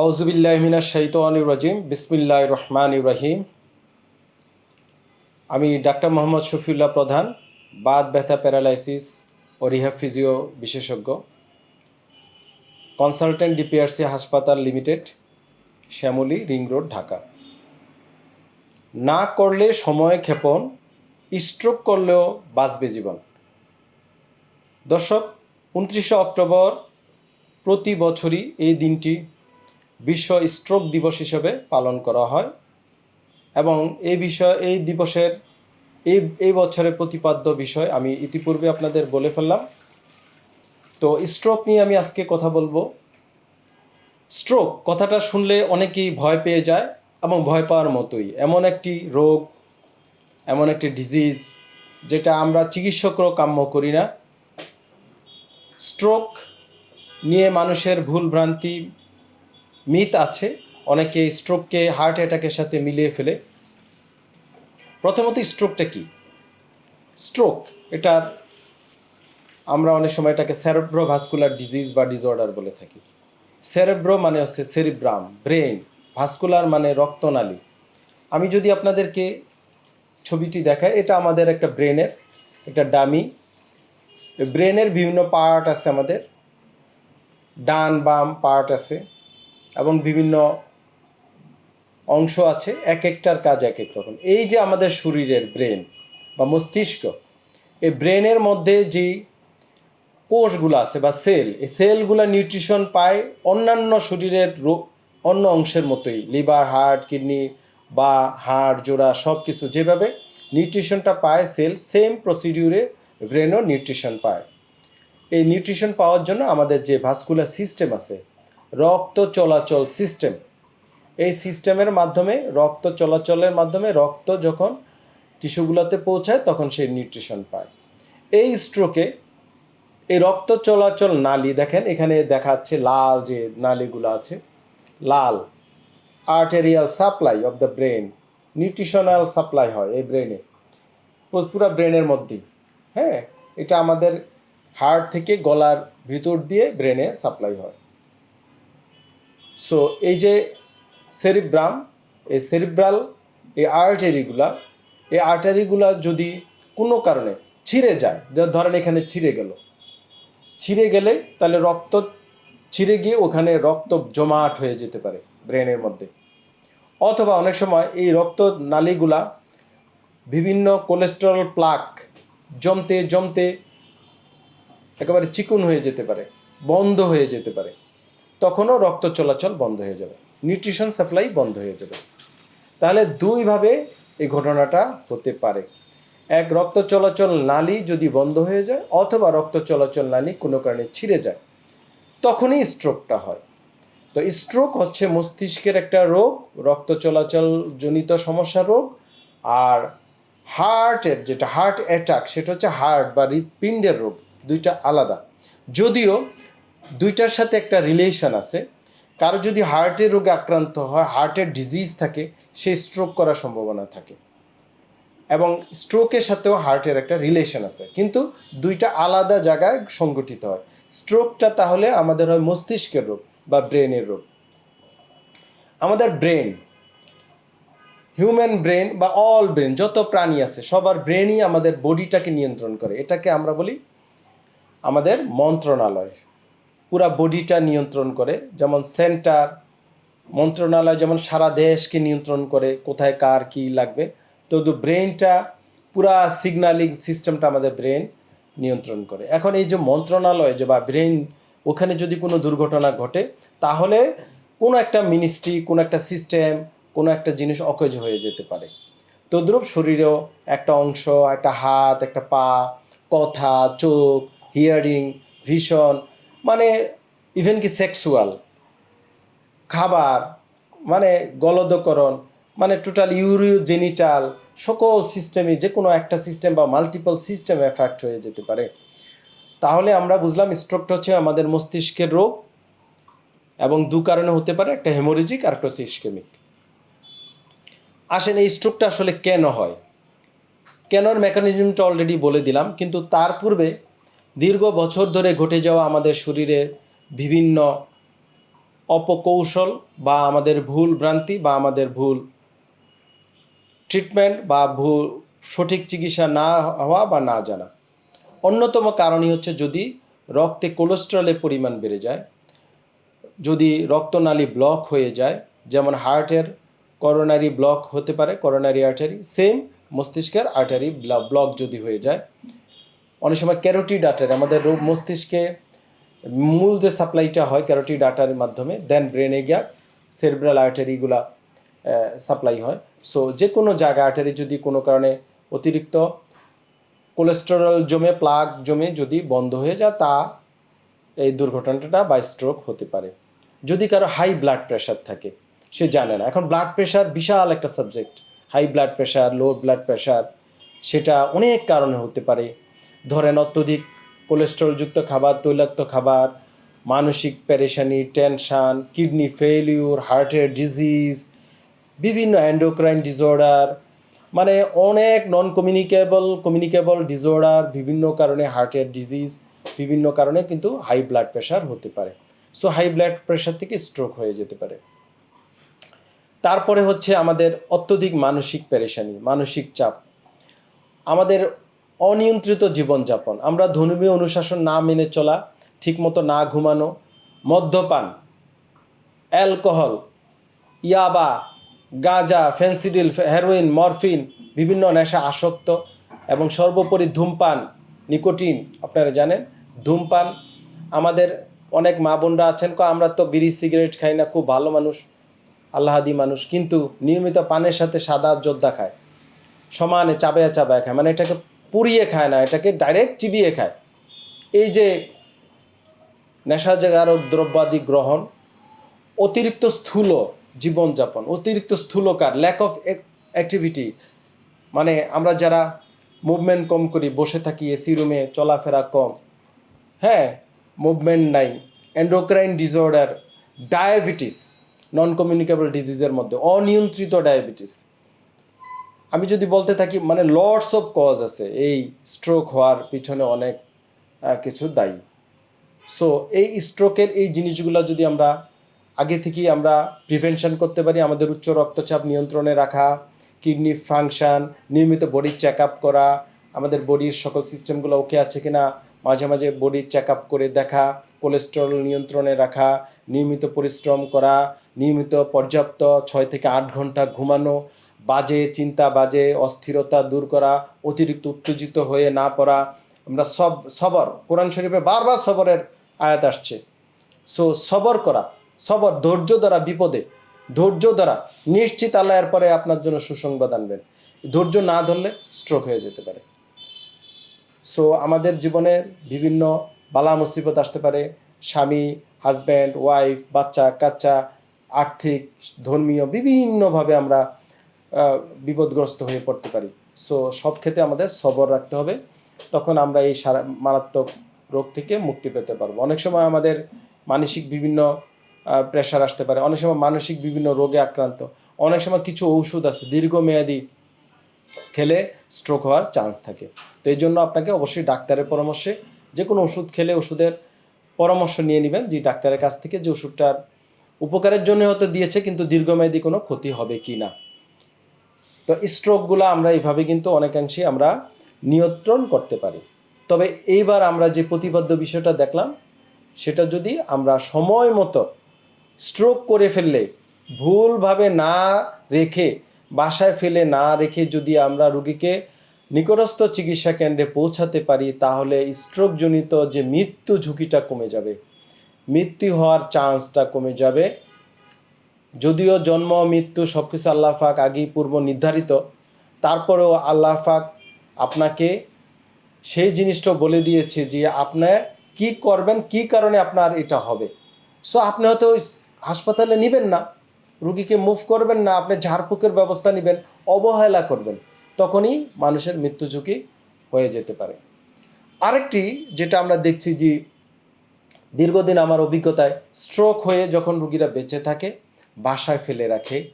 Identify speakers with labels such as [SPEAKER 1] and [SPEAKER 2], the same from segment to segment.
[SPEAKER 1] আউজুবিল্লাহমিনা বিসমিল্লাহ রহমান ইব্রাহিম আমি ডাক্তার মোহাম্মদ শফিউল্লাহ প্রধান বাদ ব্যথা প্যারালাইসিস ও রিহ্যাব ফিজিও বিশেষজ্ঞ। কনসালটেন্ট ডিপিআরসি হাসপাতাল limited, Shyamoli ring road, Dhaka. না করলে সময় ক্ষেপণ, স্ট্রোক করলেও বাঁচবে জীবন। দর্শক, উনত্রিশে অক্টোবর প্রতি বছরই এই দিনটি বিশ্ব স্ট্রোক দিবস হিসেবে পালন করা হয় এবং এই বিষয়, এই দিবসের, এই এই বছরের প্রতিপাদ্য বিষয় আমি ইতিপূর্বে আপনাদের বলে ফেললাম। তো স্ট্রোক নিয়ে আমি আজকে কথা বলব। স্ট্রোক, কথাটা শুনলে অনেকেই ভয় পেয়ে যায় এবং ভয় পাওয়ার মতোই। এমন একটি রোগ, এমন একটি ডিজিজ যেটা আমরা চিকিৎসকরাও কাম্য করি না। স্ট্রোক নিয়ে মানুষের ভুল ভ্রান্তি মিথ আছে, অনেকে স্ট্রোককে হার্ট অ্যাটাকের সাথে মিলিয়ে ফেলে। প্রথমত স্ট্রোকটা কি? স্ট্রোক এটার আমরা অনেক সময় এটাকে সেরেব্রো ভাস্কুলার ডিজিজ বা ডিসঅর্ডার বলে থাকি। সেরেব্রো মানে হচ্ছে সেরিব্রাম ব্রেন ভাস্কুলার মানে রক্তনালী। আমি যদি আপনাদেরকে ছবিটি দেখাই, এটা আমাদের একটা ব্রেনের, একটা ডামি। ব্রেনের বিভিন্ন পার্ট আছে আমাদের। ডান বাম পার্ট আছে। এবং বিভিন্ন অংশ আছে, এক একটার কাজ এক এক রকম। এই যে আমাদের শরীরের ব্রেন বা মস্তিষ্ক, এই ব্রেনের মধ্যে যে কোষগুলো আছে বা সেল, এই সেলগুলো নিউট্রিশন পায় অন্যান্য শরীরের অন্য অংশের মতোই, লিভার, হার্ট, কিডনি বা হাড়, জোড়া সব কিছু যেভাবে নিউট্রিশনটা পায়, সেল সেম প্রসিডিউরে ব্রেনও নিউট্রিশন পায়। এই নিউট্রিশন পাওয়ার জন্য আমাদের যে ভাস্কুলার সিস্টেম আছে রক্ত চলাচল সিস্টেম এই সিস্টেমের মাধ্যমে, রক্ত চলাচলের মাধ্যমে রক্ত যখন টিস্যুগুলোতে পৌঁছায়, তখন সে নিউট্রিশন পায়। এই স্ট্রোকে এই রক্ত চলাচল নালি, দেখেন এখানে দেখাচ্ছে লাল যে নালিগুলো আছে, লাল arterial supply of the brain nutritional supply হয় এই ব্রেনে পুরো ব্রেনের মধ্যেই হ্যাঁ? এটা আমাদের হার্ট থেকে গলার ভিতর দিয়ে ব্রেনে সাপ্লাই হয়। সো এই যে সেরিব্রাম এই সেরিব্রাল এই আর্টারিগুলা এই আর্টারিগুলা যদি কোনো কারণে ছিঁড়ে যায় ধরেন এখানে ছিঁড়ে গেল। ছিঁড়ে গেলে তাহলে রক্ত ছিঁড়ে গিয়ে ওখানে রক্ত জমাট হয়ে যেতে পারে ব্রেনের মধ্যে। অথবা অনেক সময় এই রক্ত নালীগুলা বিভিন্ন কোলেস্টেরল প্লাক জমতে জমতে একেবারে চিকুন হয়ে যেতে পারে, বন্ধ হয়ে যেতে পারে। তখনও রক্ত চলাচল বন্ধ হয়ে যাবে। নিউট্রিশন সাপ্লাই বন্ধ হয়ে যাবে। তাহলে দুইভাবে এই ঘটনাটা হতে পারে। এক, রক্ত চলাচল নালী যদি বন্ধ হয়ে যায়, অথবা রক্ত চলাচল নালী কোনো কারণে ছিঁড়ে যায়, তখনই স্ট্রোকটা হয়। তো স্ট্রোক হচ্ছে মস্তিষ্কের একটা রোগ, রক্ত চলাচল জনিত সমস্যা রোগ, আর হার্টের যেটা হার্ট অ্যাটাক সেটা হচ্ছে হার্ট বা হৃৎপিণ্ডের রোগ, দুইটা আলাদা। যদিও দুইটার সাথে একটা রিলেশন আছে। কারও যদি হার্টের রোগে আক্রান্ত হয় হার্টের ডিজিজ থাকে, সে স্ট্রোক করার সম্ভাবনা থাকে। এবং স্ট্রোকের সাথেও হার্টের একটা রিলেশন আছে। কিন্তু দুইটা আলাদা জায়গায় সংগঠিত হয়। স্ট্রোকটা তাহলে আমাদের হয় মস্তিষ্কের রোগ বা ব্রেনের রোগ। আমাদের ব্রেন হিউম্যান ব্রেন বা অল ব্রেন যত প্রাণী আছে, সবার ব্রেনই আমাদের বডিটাকে নিয়ন্ত্রণ করে। এটাকে আমরা বলি আমাদের মন্ত্রণালয়। পুরা বডিটা নিয়ন্ত্রণ করে। যেমন সেন্টার মন্ত্রণালয় যেমন সারা দেশকে নিয়ন্ত্রণ করে, কোথায় কার কি লাগবে। তো ব্রেনটা পুরা সিগন্যালিং সিস্টেমটা আমাদের ব্রেন নিয়ন্ত্রণ করে। এখন এই যে মন্ত্রণালয় যে বা ব্রেন ওখানে যদি কোনো দুর্ঘটনা ঘটে, তাহলে কোনো একটা মিনিস্ট্রি কোনো একটা সিস্টেম কোনো একটা জিনিস অকেজ হয়ে যেতে পারে। তদ্রুপ শরীরেও একটা অংশ, একটা হাত, একটা পা, কথা, চোখ হিয়ারিং ভিশন মানে ইভেন কি সেক্সুয়াল খাবার মানে গলদকরণ মানে টোটাল ইউরিও জেনিটাল সকল সিস্টেমে যে কোনো একটা সিস্টেম বা মাল্টিপল সিস্টেম এফেক্ট হয়ে যেতে পারে। তাহলে আমরা বুঝলাম স্ট্রোকটা হচ্ছে আমাদের মস্তিষ্কের রোগ এবং দু কারণে হতে পারে, একটা হেমোরেজিক আর একটা সিস্কেমিক আসেন এই স্ট্রোকটা আসলে কেন হয়? কেনর মেকানিজমটা অলরেডি বলে দিলাম, কিন্তু তার পূর্বে দীর্ঘ বছর ধরে ঘটে যাওয়া আমাদের শরীরে বিভিন্ন অপকৌশল বা আমাদের ভুল ভ্রান্তি বা আমাদের ভুল ট্রিটমেন্ট বা ভুল সঠিক চিকিৎসা না হওয়া বা না জানা। অন্যতম কারণই হচ্ছে যদি রক্তে কোলেস্ট্রলের পরিমাণ বেড়ে যায়, যদি রক্তনালী ব্লক হয়ে যায়, যেমন হার্টের করোনারি ব্লক হতে পারে করোনারি আর্টারি সেম মস্তিষ্কের আর্টারি ব্লক যদি হয়ে যায় অনেক সময় ক্যারোটি ডাটার, আমাদের রোগ মস্তিষ্কে মূল যে সাপ্লাইটা হয় ক্যারোটি ডাটার মাধ্যমে দেন ব্রেনে গিয়া সেরিব্রাল আর্টারিগুলা সাপ্লাই হয়। সো যে কোনো জায়গা আর্টারি যদি কোনো কারণে অতিরিক্ত কোলেস্টেরল জমে প্লাগ জমে যদি বন্ধ হয়ে যায়, তা এই দুর্ঘটনাটা বা স্ট্রোক হতে পারে। যদি কারও হাই ব্লাড প্রেশার থাকে, সে জানে না। এখন ব্লাড প্রেশার বিশাল একটা subject high blood pressure low blood pressure সেটা অনেক কারণে হতে পারে। ধরেন অত্যধিক কোলেস্টেরলযুক্ত খাবার, তৈলাক্ত খাবার, মানসিক প্যারেশানি টেনশান কিডনি ফেলিউর হার্টের ডিজিজ বিভিন্ন অ্যান্ডোক্রাইন ডিসঅর্ডার মানে অনেক নন কমিউনিকেবল কমিউনিকেবল ডিসঅর্ডার বিভিন্ন কারণে হার্টের ডিজিজ বিভিন্ন কারণে কিন্তু হাই ব্লাড প্রেশার হতে পারে। সো হাই ব্লাড প্রেশার থেকে স্ট্রোক হয়ে যেতে পারে। তারপরে হচ্ছে আমাদের অত্যধিক মানসিক পেরেশানি, মানসিক চাপ। আমাদের অনিয়ন্ত্রিত জীবনযাপন। আমরা ধর্মীয় অনুশাসন না মেনে চলা, ঠিকমতো না ঘুমানো, মদ্যপান, অ্যালকোহল, ইয়াবা, গাঁজা, ফেন্সিডিল, হেরোইন, মরফিন, বিভিন্ন নেশা আসক্ত এবং সর্বোপরি ধূমপান, নিকোটিন, আপনারা জানেন, ধূমপান। আমাদের অনেক মা বোনরা আছেন, কো আমরা তো বিড়ি, সিগারেট খাই না, খুব ভালো মানুষ আল্লাহাদি মানুষ, কিন্তু নিয়মিত পানের সাথে সাদা যোদ্ধা খায়। সমানে চাবায়া চাবায়া খায়। মানে এটাকে পুড়িয়ে খায় না, এটাকে ডাইরেক্ট চিবিয়ে খায়। এই যে নেশা নেশাজারক দ্রব্যাদি গ্রহণ, অতিরিক্ত স্থূল জীবনযাপন, অতিরিক্ত স্থূলকার ল্যাক অফ অ্যাক্টিভিটি মানে আমরা যারা মুভমেন্ট কম করি, বসে থাকি এসি রুমে চলাফেরা কম হ্যাঁ মুভমেন্ট নাই endocrine disorder diabetes non communicable ডিজিজের মধ্যে, অনিয়ন্ত্রিত ডায়াবেটিস আমি যদি বলতে থাকি মানে লর্ডস অফ কজ আছে। এই স্ট্রোক হওয়ার পিছনে অনেক কিছু দায়ী। সো এই স্ট্রোকের এই জিনিসগুলো যদি আমরা আগে থেকেই আমরা প্রিভেনশন করতে পারি, আমাদের উচ্চ রক্তচাপ নিয়ন্ত্রণে রাখা কিডনি ফাংশন নিয়মিত বডির চেক আপ করা, আমাদের বডির সকল সিস্টেমগুলো ওকে আছে কিনা, মাঝে মাঝে বডির চেক আপ করে দেখা কোলেস্টেরল নিয়ন্ত্রণে রাখা, নিয়মিত পরিশ্রম করা, নিয়মিত পর্যাপ্ত ছয় থেকে আট ঘণ্টা ঘুমানো বাজে চিন্তা, বাজে অস্থিরতা দূর করা, অতিরিক্ত উত্তেজিত হয়ে না পড়া, আমরা সব, সবর, কোরআন শরীফে বারবার সবরের আয়াত আসছে। সো সবর করা, সবর ধৈর্য দ্বারা বিপদে, ধৈর্য দ্বারা নিশ্চিত আল্লাহ এর পরে আপনার জন্য সুসংবাদ আনবেন। ধৈর্য না ধরলে স্ট্রোক হয়ে যেতে পারে। সো আমাদের জীবনে বিভিন্ন বালা মুসিবত আসতে পারে। স্বামী হাজব্যান্ড ওয়াইফ বাচ্চা, কাচ্চা, আর্থিক, ধর্মীয়, বিভিন্নভাবে আমরা বিপদগ্রস্ত হয়ে পড়তে পারি। সো সব ক্ষেত্রে আমাদের সবর রাখতে হবে। তখন আমরা এই সারা, মারাত্মক রোগ থেকে মুক্তি পেতে পারব। অনেক সময় আমাদের মানসিক বিভিন্ন প্রেশার আসতে পারে। অনেক সময় মানসিক বিভিন্ন রোগে আক্রান্ত। অনেক সময় কিছু ঔষধ আছে, দীর্ঘমেয়াদী খেলে স্ট্রোক হওয়ার চান্স থাকে। তো এই জন্য আপনাকে অবশ্যই ডাক্তারের পরামর্শে যে কোনো ওষুধ খেলে ওষুধের পরামর্শ নিয়ে নেবেন। যে ডাক্তারের কাছ থেকে যে ওষুধটার উপকারের জন্য হয়তো দিয়েছে, কিন্তু দীর্ঘমেয়াদী কোনো ক্ষতি হবে কি না। তো স্ট্রোকগুলো আমরা এইভাবে কিন্তু অনেকাংশে আমরা নিয়ন্ত্রণ করতে পারি। তবে এইবার আমরা যে প্রতিবদ্ধ বিষয়টা দেখলাম, সেটা যদি আমরা সময় মতো স্ট্রোক করে ফেললে, ভুলভাবে না রেখে, বাসায় ফেলে না রেখে যদি আমরা রুগীকে নিকটস্থ চিকিৎসা কেন্দ্রে পৌঁছাতে পারি, তাহলে স্ট্রোকজনিত যে মৃত্যু ঝুঁকিটা কমে যাবে। মৃত্যু হওয়ার চান্সটা কমে যাবে। যদিও জন্ম, মৃত্যু সব কিছু আল্লাহ পাক আগেই পূর্ব নির্ধারিত, তারপরেও আল্লাহ পাক আপনাকে সেই জিনিসটা বলে দিয়েছে যে আপনি কি করবেন, কি কারণে আপনার এটা হবে। সো আপনি হয়তো হাসপাতালে নেবেন না, রুগীকে মুভ করবেন না, আপনি ঝাড়ফুঁকের ব্যবস্থা নেবেন, অবহেলা করবেন, তখনই মানুষের মৃত্যু ঝুঁকি হয়ে যেতে পারে। আরেকটি যেটা আমরা দেখছি যে দীর্ঘদিন আমার অভিজ্ঞতায় স্ট্রোক হয়ে যখন রুগীরা বেঁচে থাকে বাসায় ফেলে রাখে,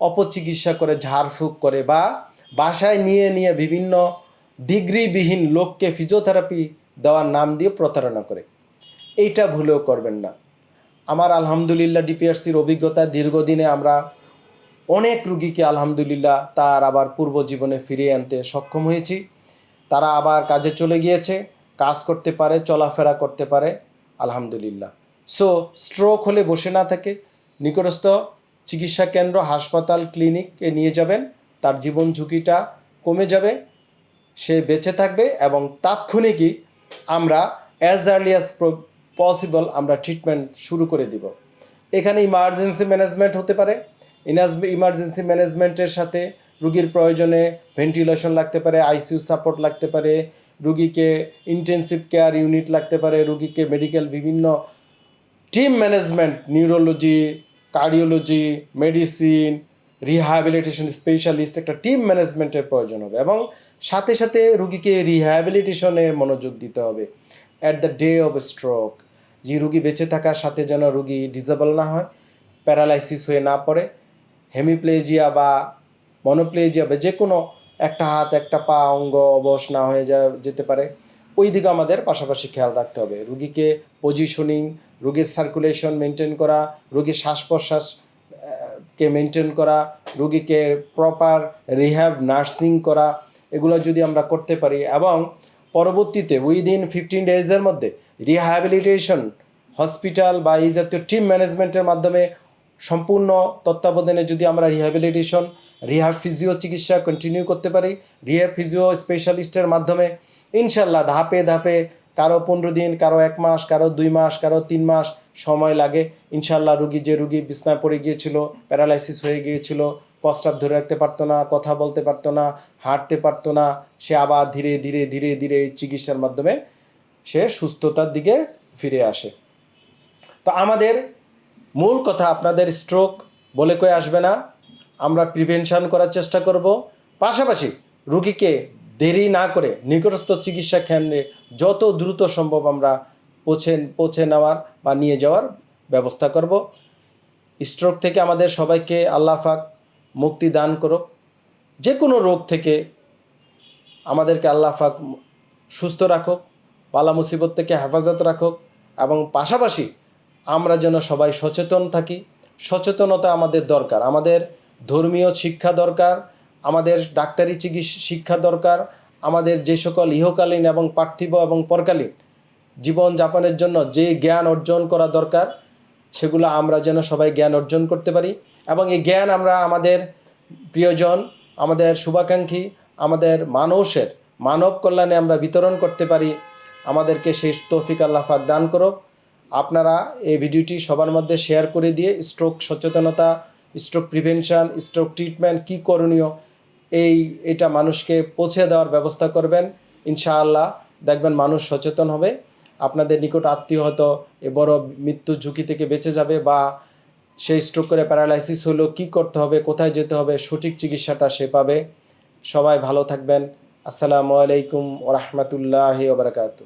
[SPEAKER 1] অপচিকিৎসা করে, ঝাড়ফুঁক করে বা বাসায় নিয়ে নিয়ে বিভিন্ন ডিগ্রিবিহীন লোককে ফিজিওথেরাপি দেওয়ার নাম দিয়ে প্রতারণা করে। এইটা ভুলেও করবেন না। আমার আলহামদুলিল্লাহ ডিপিআরসির অভিজ্ঞতা, দীর্ঘদিনে আমরা অনেক রুগীকে আলহামদুলিল্লাহ তার আবার পূর্ব জীবনে ফিরিয়ে আনতে সক্ষম হয়েছি। তারা আবার কাজে চলে গিয়েছে, কাজ করতে পারে, চলাফেরা করতে পারে, আলহামদুলিল্লাহ। সো স্ট্রোক হলে বসে না থাকে নিকটস্থ চিকিৎসা কেন্দ্র, হাসপাতাল ক্লিনিকে নিয়ে যাবেন। তার জীবন ঝুঁকিটা কমে যাবে, সে বেঁচে থাকবে এবং তাৎক্ষণিকই আমরা অ্যাজ আর্লি অ্যাজ পসিবল আমরা ট্রিটমেন্ট শুরু করে দিব। এখানে ইমার্জেন্সি ম্যানেজমেন্ট হতে পারে। ইমার্জেন্সি ম্যানেজমেন্টের সাথে রুগীর প্রয়োজনে ভেন্টিলেশন লাগতে পারে আইসিইউ সাপোর্ট লাগতে পারে, রুগীকে ইন্টেন্সিভ কেয়ার ইউনিট লাগতে পারে, রুগীকে মেডিকেল বিভিন্ন team management neurology cardiology medicine rehabilitation specialist একটা টিম ম্যানেজমেন্টের প্রয়োজন হবে এবং সাথে সাথে রুগীকে রিহ্যাবিলিটেশনে মনোযোগ দিতে হবে। At the day of stroke যে রুগী বেঁচে থাকার সাথে যেন রুগী ডিজেবল না হয় প্যারালাইসিস হয়ে না পড়ে হেমিপ্লেজিয়া বা মনোপ্লেজিয়া বা যে কোনো একটা হাত, একটা পা, অঙ্গ অবশ না হয়ে যা, যেতে পারে। ওই দিকে আমাদের পাশাপাশি খেয়াল রাখতে হবে। রুগীকে পজিশনিং রুগীর সার্কুলেশন মেনটেন করা, রুগীর শ্বাস প্রশ্বাস কে মেনটেন করা, রুগীকে প্রপার রিহ্যাব নার্সিং করা, এগুলো যদি আমরা করতে পারি এবং পরবর্তীতে উইদিন ফিফটিন ডেজের মধ্যে রিহ্যাবিলিটেশন হসপিটাল বা এই জাতীয় টিম ম্যানেজমেন্টের মাধ্যমে সম্পূর্ণ তত্ত্বাবধানে যদি আমরা রিহ্যাবিলিটেশন রিহ্যাব ফিজিও চিকিৎসা কন্টিনিউ করতে পারি রিহ্যাব ফিজিও স্পেশালিস্টের মাধ্যমে ইনশাল্লাহ ধাপে ধাপে কারও পনেরো দিন, কারও এক মাস, কারও দুই মাস, কারও তিন মাস সময় লাগে। ইনশাল্লাহ রুগী যে রুগী বিছনায় পড়ে গিয়েছিল, প্যারালাইসিস হয়ে গিয়েছিল প্রস্রাব ধরে রাখতে পারতো না, কথা বলতে পারতো না, হাঁটতে পারতো না, সে আবার ধীরে ধীরে ধীরে ধীরে চিকিৎসার মাধ্যমে সে সুস্থতার দিকে ফিরে আসে। তো আমাদের মূল কথা আপনাদের স্ট্রোক বলে কয়ে আসবে না, আমরা প্রিভেনশন করার চেষ্টা করব। পাশাপাশি রুগীকে দেরি না করে নিকটস্থ চিকিৎসা কেন্দ্রে যত দ্রুত সম্ভব আমরা পৌঁছে পৌঁছে নেওয়ার বা নিয়ে যাওয়ার ব্যবস্থা করব। স্ট্রোক থেকে আমাদের সবাইকে আল্লাহ পাক মুক্তি দান করুক। যে কোনো রোগ থেকে আমাদেরকে আল্লাহ পাক সুস্থ রাখুক পালা মুসিবত থেকে হেফাজত রাখুক এবং পাশাপাশি আমরা যেন সবাই সচেতন থাকি। সচেতনতা আমাদের দরকার। আমাদের ধর্মীয় শিক্ষা দরকার। আমাদের ডাক্তারি চিকিৎসা শিক্ষা দরকার, আমাদের যে সকল ইহকালীন এবং পার্থিব এবং পরকালীন জীবন যাপনের জন্য যে জ্ঞান অর্জন করা দরকার, সেগুলো আমরা যেন সবাই জ্ঞান অর্জন করতে পারি। এবং এই জ্ঞান আমরা আমাদের প্রিয়জন, আমাদের শুভাকাঙ্ক্ষী, আমাদের মানুষের মানব কল্যাণে আমরা বিতরণ করতে পারি। আমাদেরকে সেই তৌফিক আল্লাহ পাক দান করো আপনারা এই ভিডিওটি সবার মধ্যে শেয়ার করে দিয়ে স্ট্রোক সচেতনতা স্ট্রোক প্রিভেনশন স্ট্রোক ট্রিটমেন্ট কী করণীয় এই, এটা মানুষকে পৌঁছে দেওয়ার ব্যবস্থা করবেন। ইনশাআল্লাহ দেখবেন মানুষ সচেতন হবে। আপনাদের নিকট আত্মীয় হয়তো এ বড় মৃত্যু ঝুঁকি থেকে বেঁচে যাবে বা সেই স্ট্রোক করে প্যারালাইসিস হলো কি করতে হবে, কোথায় যেতে হবে, সঠিক চিকিৎসাটা সে পাবে। সবাই ভালো থাকবেন। আসসালামু আলাইকুম ওরহমতুল্লাহ ওবরাকাতু